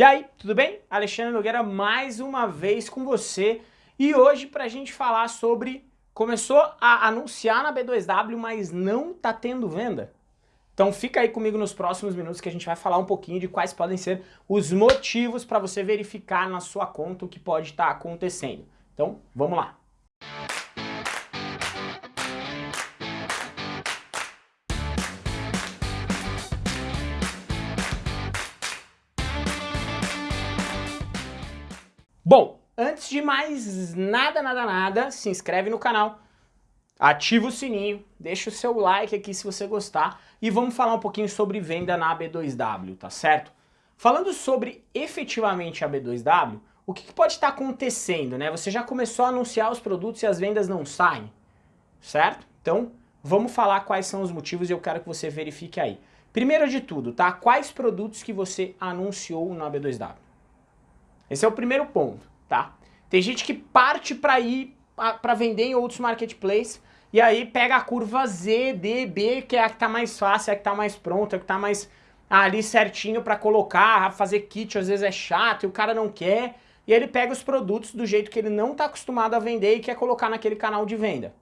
E aí, tudo bem? Alexandre Nogueira mais uma vez com você e hoje para a gente falar sobre começou a anunciar na B2W, mas não tá tendo venda. Então fica aí comigo nos próximos minutos que a gente vai falar um pouquinho de quais podem ser os motivos para você verificar na sua conta o que pode estar tá acontecendo. Então vamos lá. Bom, antes de mais nada, nada, nada, se inscreve no canal, ativa o sininho, deixa o seu like aqui se você gostar e vamos falar um pouquinho sobre venda na B2W, tá certo? Falando sobre efetivamente a B2W, o que, que pode estar acontecendo, né? Você já começou a anunciar os produtos e as vendas não saem, certo? Então, vamos falar quais são os motivos e eu quero que você verifique aí. Primeiro de tudo, tá? Quais produtos que você anunciou na B2W? Esse é o primeiro ponto, tá? Tem gente que parte para ir para vender em outros marketplaces e aí pega a curva Z, D, B, que é a que tá mais fácil, é a que tá mais pronta, é a que tá mais ali certinho para colocar, fazer kit às vezes é chato e o cara não quer, e ele pega os produtos do jeito que ele não está acostumado a vender e quer colocar naquele canal de venda.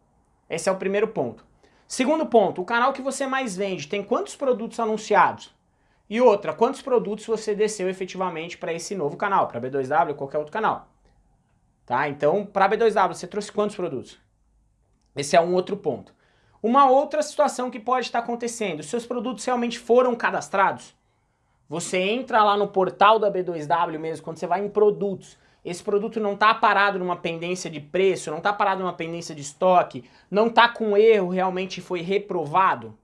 Esse é o primeiro ponto. Segundo ponto, o canal que você mais vende tem quantos produtos anunciados? E outra, quantos produtos você desceu efetivamente para esse novo canal, para B2W ou qualquer outro canal? Tá? Então, para B2W, você trouxe quantos produtos? Esse é um outro ponto. Uma outra situação que pode estar acontecendo, seus produtos realmente foram cadastrados? Você entra lá no portal da B2W mesmo, quando você vai em produtos, esse produto não está parado numa pendência de preço, não está parado numa pendência de estoque, não está com erro, realmente foi reprovado?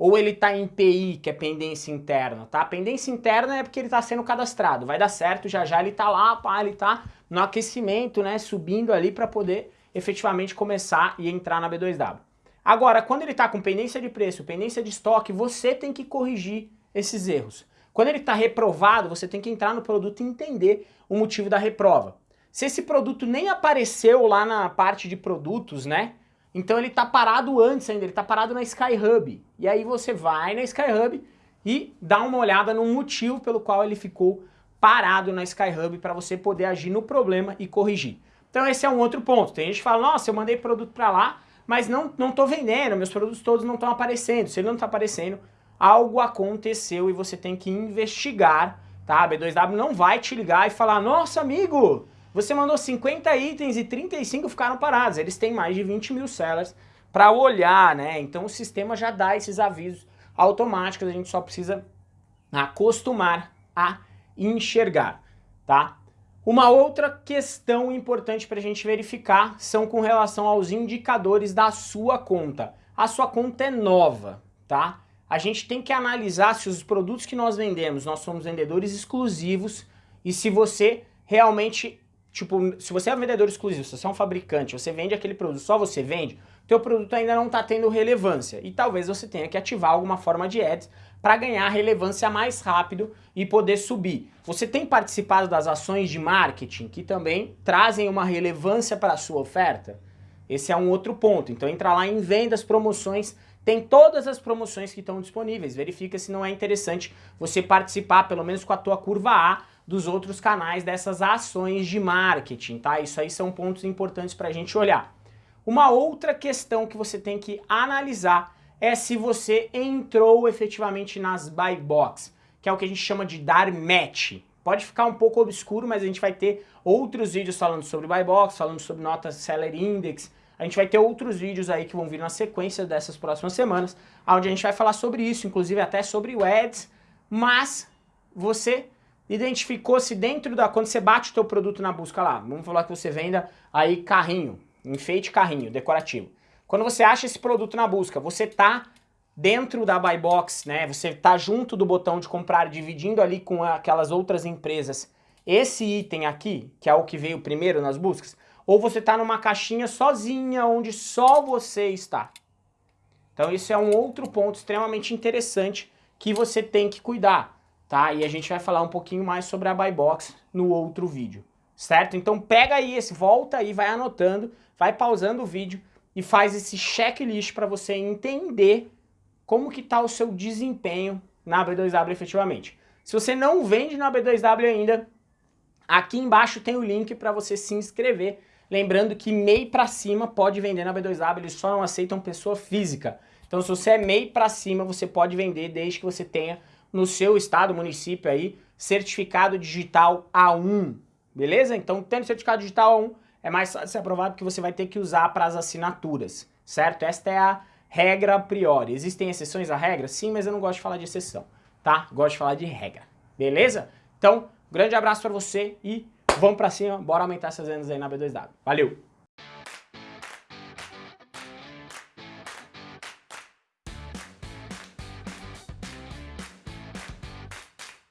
Ou ele está em PI, que é pendência interna, tá? pendência interna é porque ele está sendo cadastrado, vai dar certo, já já ele está lá, pá, ele está no aquecimento, né, subindo ali para poder efetivamente começar e entrar na B2W. Agora, quando ele está com pendência de preço, pendência de estoque, você tem que corrigir esses erros. Quando ele está reprovado, você tem que entrar no produto e entender o motivo da reprova. Se esse produto nem apareceu lá na parte de produtos, né, então ele está parado antes ainda, ele está parado na SkyHub. E aí você vai na SkyHub e dá uma olhada no motivo pelo qual ele ficou parado na SkyHub para você poder agir no problema e corrigir. Então esse é um outro ponto. Tem gente que fala, nossa, eu mandei produto para lá, mas não não estou vendendo, meus produtos todos não estão aparecendo. Se ele não está aparecendo, algo aconteceu e você tem que investigar, tá? A B2W não vai te ligar e falar, nossa amigo, você mandou 50 itens e 35 ficaram parados. Eles têm mais de 20 mil sellers para olhar, né? Então o sistema já dá esses avisos automáticos, a gente só precisa acostumar a enxergar, tá? Uma outra questão importante para a gente verificar são com relação aos indicadores da sua conta. A sua conta é nova, tá? A gente tem que analisar se os produtos que nós vendemos, nós somos vendedores exclusivos e se você realmente Tipo, se você é um vendedor exclusivo, se você é um fabricante, você vende aquele produto, só você vende, teu produto ainda não está tendo relevância. E talvez você tenha que ativar alguma forma de ads para ganhar relevância mais rápido e poder subir. Você tem participado das ações de marketing que também trazem uma relevância para a sua oferta? Esse é um outro ponto. Então entra lá em vendas, promoções, tem todas as promoções que estão disponíveis. Verifica se não é interessante você participar, pelo menos com a tua curva A, dos outros canais dessas ações de marketing, tá? Isso aí são pontos importantes para a gente olhar. Uma outra questão que você tem que analisar é se você entrou efetivamente nas buy box, que é o que a gente chama de dar match. Pode ficar um pouco obscuro, mas a gente vai ter outros vídeos falando sobre buy box, falando sobre notas seller index. A gente vai ter outros vídeos aí que vão vir na sequência dessas próximas semanas, onde a gente vai falar sobre isso, inclusive até sobre o ads, mas você identificou se dentro da... Quando você bate o teu produto na busca lá, vamos falar que você venda aí carrinho, enfeite carrinho, decorativo. Quando você acha esse produto na busca, você tá dentro da buy box, né? Você tá junto do botão de comprar, dividindo ali com aquelas outras empresas esse item aqui, que é o que veio primeiro nas buscas, ou você tá numa caixinha sozinha, onde só você está. Então isso é um outro ponto extremamente interessante que você tem que cuidar tá? E a gente vai falar um pouquinho mais sobre a buy box no outro vídeo, certo? Então pega aí esse, volta aí, vai anotando, vai pausando o vídeo e faz esse checklist para você entender como que tá o seu desempenho na B2W efetivamente. Se você não vende na B2W ainda, aqui embaixo tem o link para você se inscrever. Lembrando que MEI para cima pode vender na B2W, eles só não aceitam pessoa física. Então se você é MEI para cima, você pode vender desde que você tenha no seu estado, município aí, certificado digital A1, beleza? Então tendo certificado digital A1 é mais fácil ser aprovado porque você vai ter que usar para as assinaturas, certo? Esta é a regra a priori. Existem exceções à regra? Sim, mas eu não gosto de falar de exceção, tá? Gosto de falar de regra, beleza? Então, grande abraço para você e vamos para cima, bora aumentar essas vendas aí na B2W. Valeu!